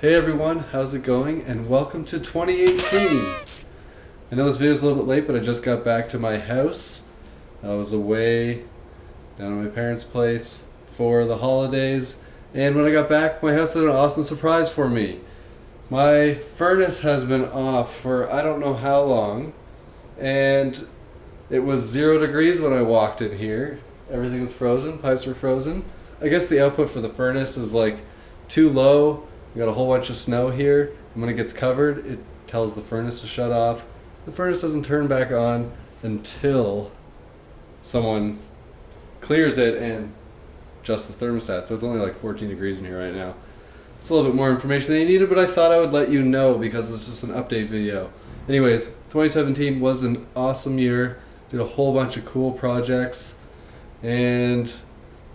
Hey everyone, how's it going? And welcome to 2018. I know this video is a little bit late, but I just got back to my house. I was away down at my parents' place for the holidays, and when I got back, my house had an awesome surprise for me. My furnace has been off for I don't know how long, and it was zero degrees when I walked in here. Everything was frozen, pipes were frozen. I guess the output for the furnace is like too low. We got a whole bunch of snow here, and when it gets covered, it tells the furnace to shut off. The furnace doesn't turn back on until someone clears it and adjusts the thermostat. So it's only like 14 degrees in here right now. It's a little bit more information than you needed, but I thought I would let you know because it's just an update video. Anyways, 2017 was an awesome year. Did a whole bunch of cool projects, and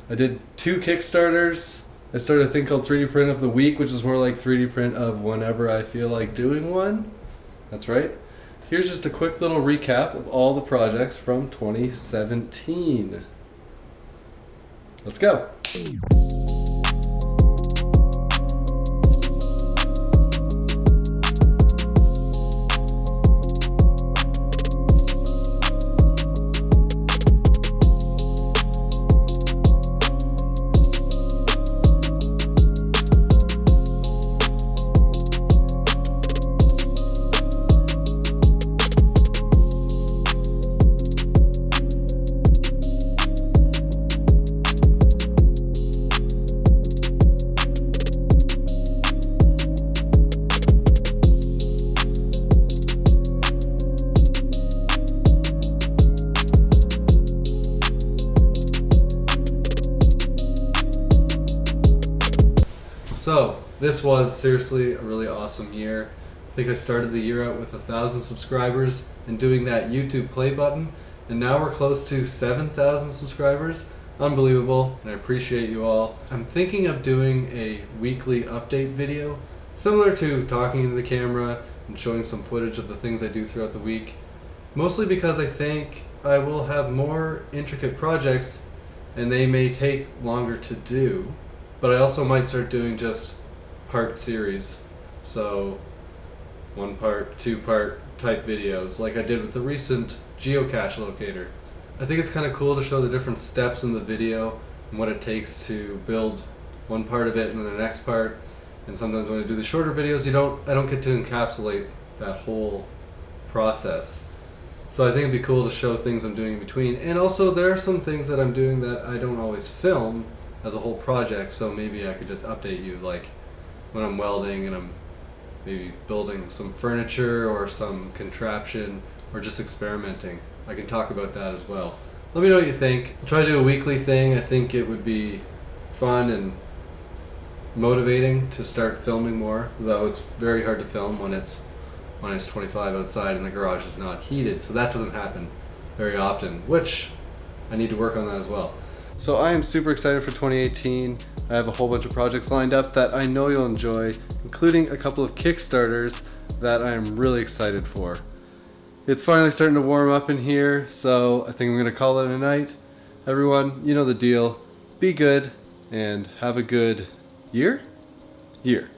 I did two Kickstarters. I started a thing called 3D Print of the Week, which is more like 3D print of whenever I feel like doing one. That's right. Here's just a quick little recap of all the projects from 2017. Let's go. So, this was seriously a really awesome year. I think I started the year out with a thousand subscribers and doing that YouTube play button, and now we're close to 7,000 subscribers. Unbelievable, and I appreciate you all. I'm thinking of doing a weekly update video, similar to talking into the camera and showing some footage of the things I do throughout the week. Mostly because I think I will have more intricate projects and they may take longer to do. But I also might start doing just part series. So one part, two part type videos like I did with the recent geocache locator. I think it's kind of cool to show the different steps in the video and what it takes to build one part of it and then the next part. And sometimes when I do the shorter videos, you don't I don't get to encapsulate that whole process. So I think it'd be cool to show things I'm doing in between. And also there are some things that I'm doing that I don't always film as a whole project, so maybe I could just update you like when I'm welding and I'm maybe building some furniture or some contraption or just experimenting. I can talk about that as well. Let me know what you think. I'll try to do a weekly thing. I think it would be fun and motivating to start filming more, though it's very hard to film when it's minus 25 outside and the garage is not heated, so that doesn't happen very often, which I need to work on that as well. So I am super excited for 2018. I have a whole bunch of projects lined up that I know you'll enjoy, including a couple of Kickstarters that I am really excited for. It's finally starting to warm up in here, so I think I'm going to call it a night. Everyone, you know the deal. Be good and have a good year? Year.